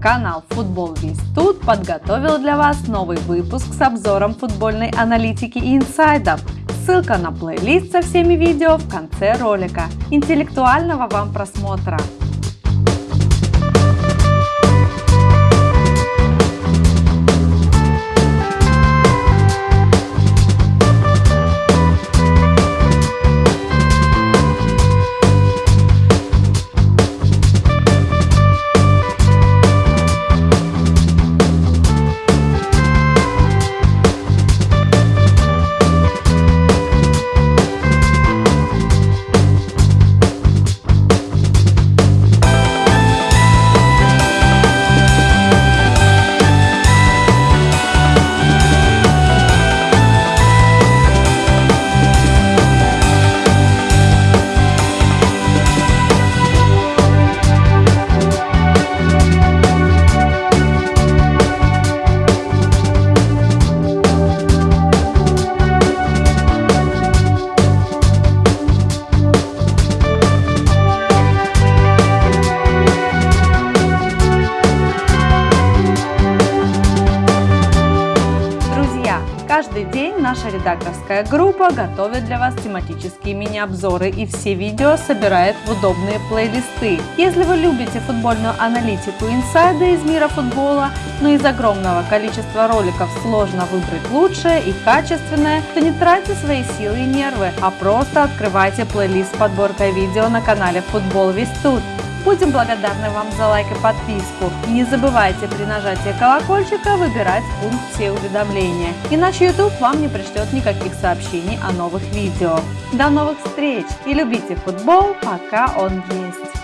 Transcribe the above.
Канал Футбол Весь Тут подготовил для вас новый выпуск с обзором футбольной аналитики и инсайдов. Ссылка на плейлист со всеми видео в конце ролика. Интеллектуального вам просмотра! Каждый день наша редакторская группа готовит для вас тематические мини-обзоры и все видео собирает в удобные плейлисты. Если вы любите футбольную аналитику инсайды из мира футбола, но из огромного количества роликов сложно выбрать лучшее и качественное, то не тратьте свои силы и нервы, а просто открывайте плейлист с подборкой видео на канале Футбол Весь. Будем благодарны вам за лайк и подписку. Не забывайте при нажатии колокольчика выбирать пункт «Все уведомления», иначе YouTube вам не пришлет никаких сообщений о новых видео. До новых встреч и любите футбол, пока он есть!